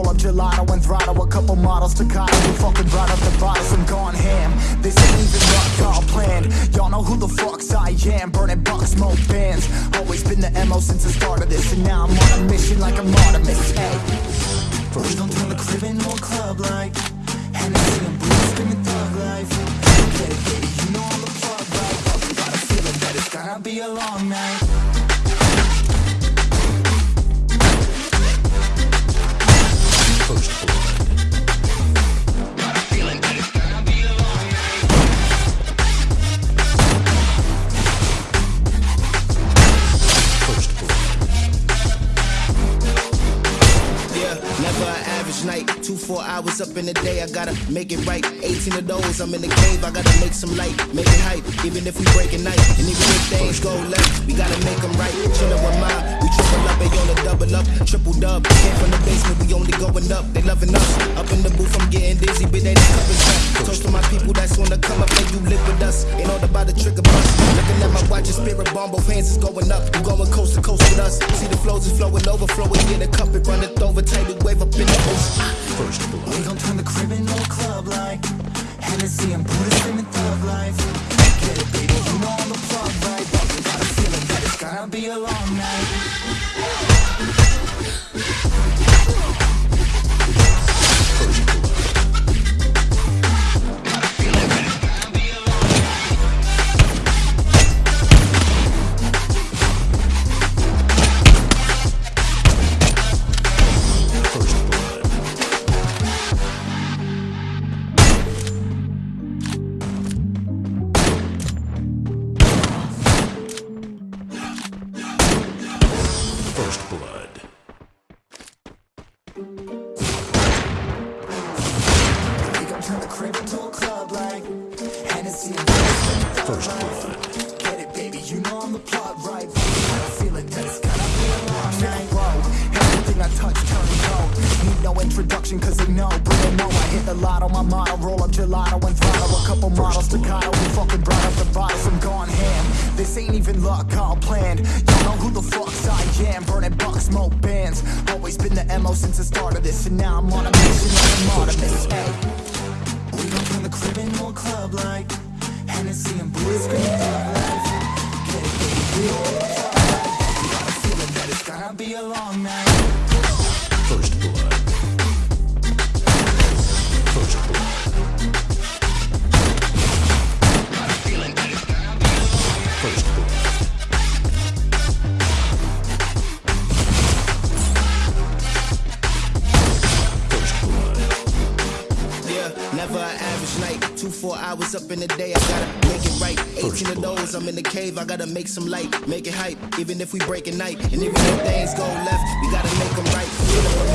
gelato and throttle. A couple models Staccato who fucking brought up the bottles I'm gone ham. This ain't even luck, all planned. Y'all know who the fucks I am. Burning bucks, smoke bands. Always been the MO since the start of this. And now I'm on a mission like I'm Artemis Hey, we gon' turn the crib into a club like. Hennessy and booze, screaming thug life. Get baby, you know I'm the plug, right? But got a feeling that it's gonna be a long night Two, four hours up in the day, I gotta make it right. 18 of those, I'm in the cave, I gotta make some light, make it hype. Even if we break a night, and even if things go left, we gotta make them right. Chillin' with mine, we triple up, they on the double up, triple dub. Came from the basement, we only going up, they loving us. Up in the booth, I'm getting dizzy, but they the cup is up. Toast to my people that's wanna come up, and you live with us. Ain't all about the trigger bus. Looking at my watch, and spirit bomb, both hands is going up. You going coast to coast with us. See the flows is flowing, overflowing, get a cup, it run it over, tidal wave up in the ocean. First blood. We gon' turn the crib into a club like Hennessy and Buddha screaming thug life they know, bro, know I hit the lotto, my motto, roll up gelato and throttle. A couple models, staccato, who fucking brought up the bottles I'm gone ham, this ain't even luck, all planned. Y'all know who the fucks I am. Burning bucks, smoke bands. Always been the MO since the start of this And now I'm on a mission like I'm Artemis Hey, we gon' turn the crib into a club like Hennessy Two, four hours up in the day, I gotta make it right. 18 of those, I'm in the cave, I gotta make some light, make it hype. Even if we break a night, and even if things go left, we gotta make them right.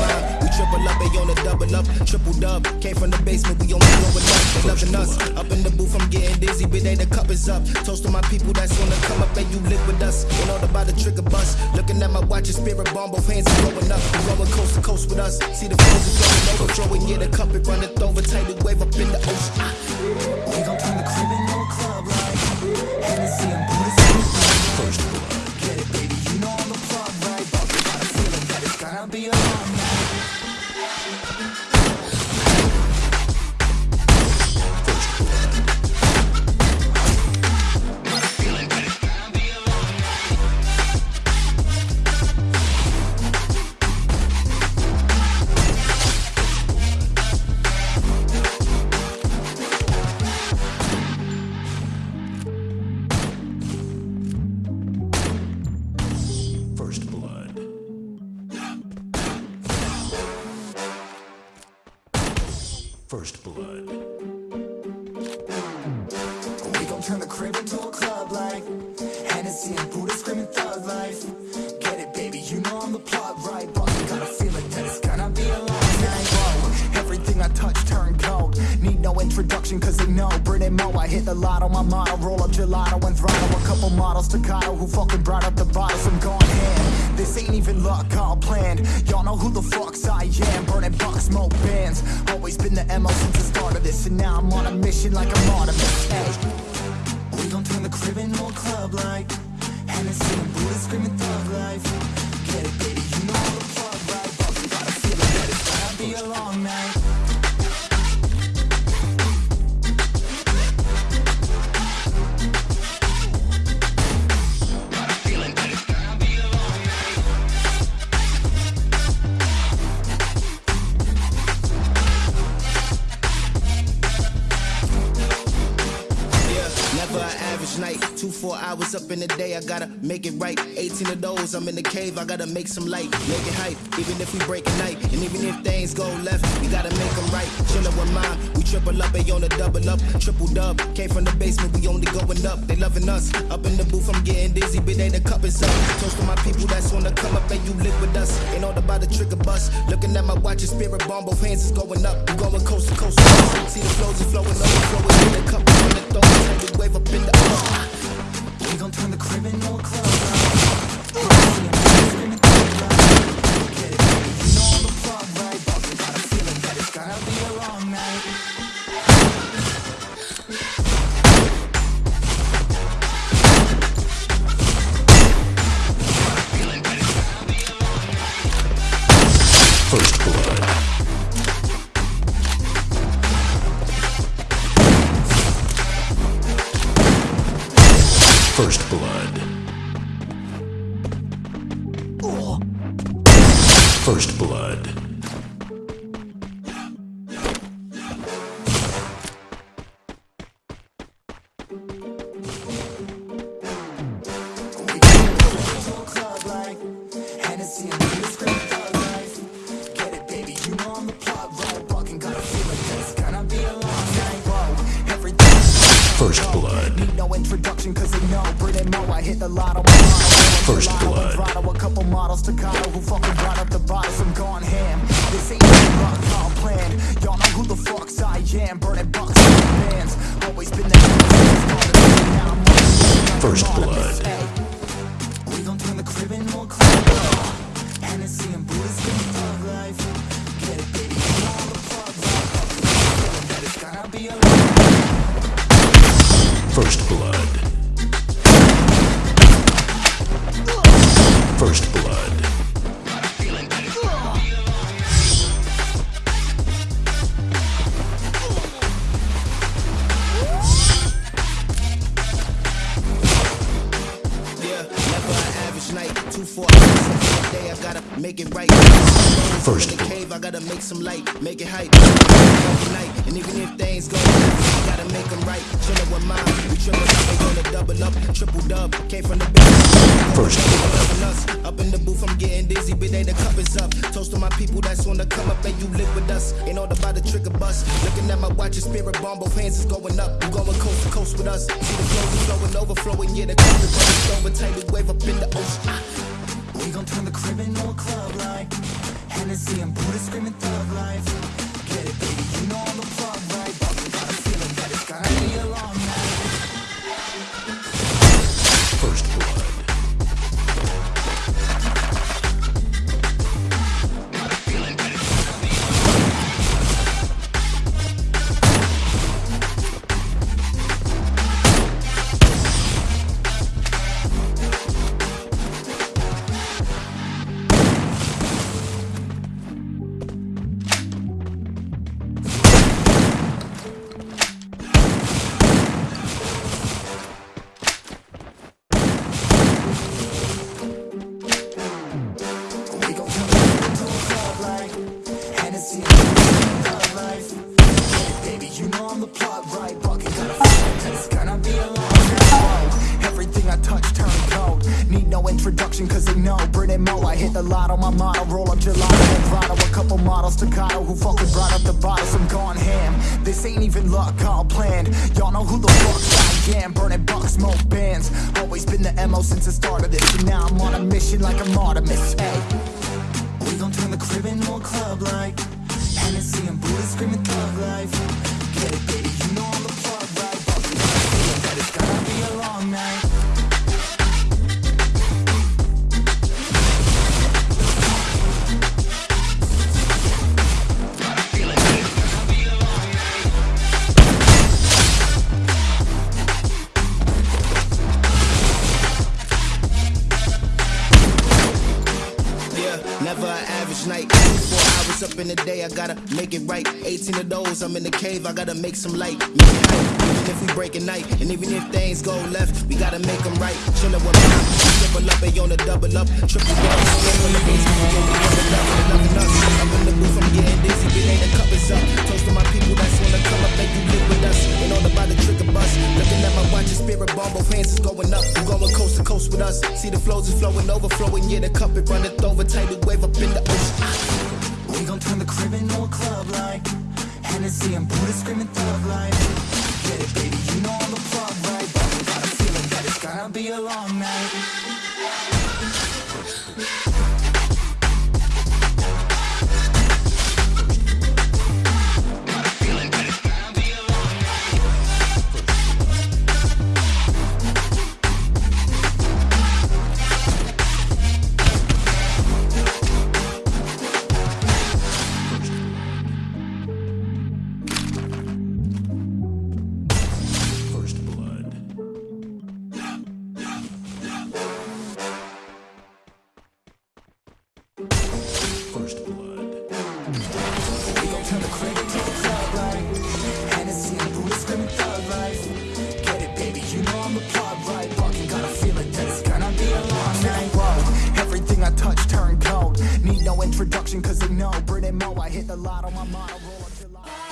Mine, we triple up, they on the double up, triple dub. Came from the basement, we only going up, loving us. Up in the booth, I'm getting dizzy, but they the cup is up. Toast to my people that's wanna come up, and you live with us. Ain't all about the trigger bus. Looking at my watch, and spirit bomb, both hands are going up. Going coast to coast with us. See the flows is flowing, overflowing, get a cup, it run it over, tidal wave up in the ocean. Ah. We gon' turn the a club First. Get it, baby, you know I'm the right? But we got a feeling that it's gonna be a First blood. First blood. Cause they know. Brit and Mo, I hit the lotto, my motto Roll up gelato and throttle. A couple models to Staccato who fucking brought up the bottles I'm gone ham, this ain't even luck, all planned. Y'all know who the fucks I am. Burning bucks, smoke bands. Always been the MO since the start of this And now I'm on a mission like I'm Artemis Hey, we gon' turn the crib into a club like Hennessy and night. Two, four hours up in the day, I gotta make it right. 18 of those, I'm in the cave, I gotta make some light, make it hype. Even if we break a night, and even if things go left, we gotta make them right. Chillin' with mine, we triple up, they on the double up, triple dub. Came from the basement, we only going up, they loving us. Up in the booth, I'm getting dizzy, but they the cup is up. Toast to my people that's on the come up, you live with us. Ain't all about the trigger bus. Looking at my watch, your spirit bomb, both hands is going up. We going coast to coast. See the flows is flowing, overflowing in the cup, in the throw, the wave up in the up. We gon' turn the crib into a club. Whoa, everything. First blood. Introduction cause they know Brit and Mo, I hit the lotto. First blood. A couple models Staccato Who fucking brought up the bottles, I'm gone ham. This ain't rock, all planned Y'all know who the fucks I am. Burning bucks bands. Always been the now I'm on the First blood. We gon' turn the crib into a club Hennessy and Buddha First blood. Average night. Two, four hours up in the day, I gotta make it right. First in the cave, I gotta make some light, make it hype. And even if things go we gotta make them right. Chillin' with mine, we they gonna double up, triple dub. Came from the. First. Up in the booth, I'm getting dizzy, but they the cup is up. Toast to my people that's on the come up, and you live with us. Ain't all about the trigger bus. Looking at my watch, your spirit bomb, both hands is going up. You going coast to coast with us. See the flows is flowing, overflowing, yeah, the is wave up in the ocean. We gon' turn the crib into a club like Hennessy and Buddha screaming thug life. Get it, baby, you know I'm the plug, right? But we got a feeling that it's gonna introduction cause they know Brit and Mo, I hit the lotto, my motto Roll up gelato and grotto, a couple models Staccato Who fucking brought up the bottles, I'm gone ham. This ain't even luck, all planned. Y'all know who the fuck I am. Burning bucks, smoke bands. Always been the MO since the start of this. And now I'm on a mission like I'm Artemis, hey We gon' turn the crib into a club like Hennessy and Buddha screaming thug life never an average night. Four hours up in the day, I gotta make it right. 18 of those, I'm in the cave, I gotta make some light. Make it hype, even if we break a night. And even if things go left, we gotta make them right. Chillin' with my triple up, they on the double up. Triple up, step on the double up. Loving us, up in the booth, I'm getting dizzy, but ain't the cup is up. Toast to my people that's wanna come up, make you live with us. Spirit bomb, both is going up. You going coast to coast with us. See the flows is flowing, overflowing, yeah, the cup it runneth over. Tidal wave up in the ocean. We gon' turn the crib into a club like Hennessy and Buddha screaming thug like Get it, baby, you know I'm the plug, right? But we got a feeling that it's gonna be a long night Cause they know, Brit and Mo, I hit the lot on my model, roll up till I...